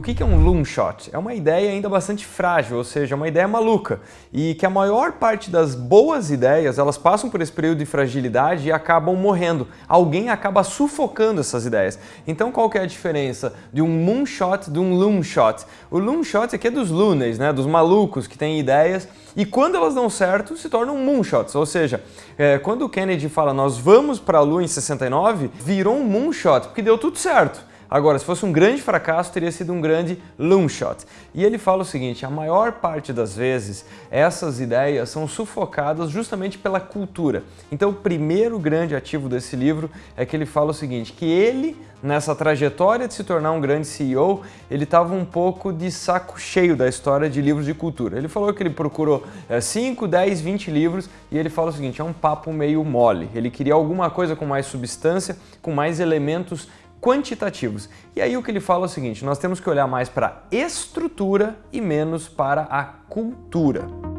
O que é um loom shot? É uma ideia ainda bastante frágil, ou seja, uma ideia maluca, e que a maior parte das boas ideias, elas passam por esse período de fragilidade e acabam morrendo. Alguém acaba sufocando essas ideias. Então qual que é a diferença de um moonshot de um loom shot? O loom shot aqui é dos loonies, né, dos malucos que têm ideias, e quando elas dão certo, se tornam moonshots, ou seja, é, quando o Kennedy fala nós vamos para a Lua em 69, virou um moonshot, porque deu tudo certo. Agora, se fosse um grande fracasso, teria sido um grande loom shot. E ele fala o seguinte, a maior parte das vezes, essas ideias são sufocadas justamente pela cultura. Então, o primeiro grande ativo desse livro é que ele fala o seguinte, que ele, nessa trajetória de se tornar um grande CEO, ele estava um pouco de saco cheio da história de livros de cultura. Ele falou que ele procurou 5, 10, 20 livros e ele fala o seguinte, é um papo meio mole. Ele queria alguma coisa com mais substância, com mais elementos quantitativos. E aí o que ele fala é o seguinte, nós temos que olhar mais para a estrutura e menos para a cultura.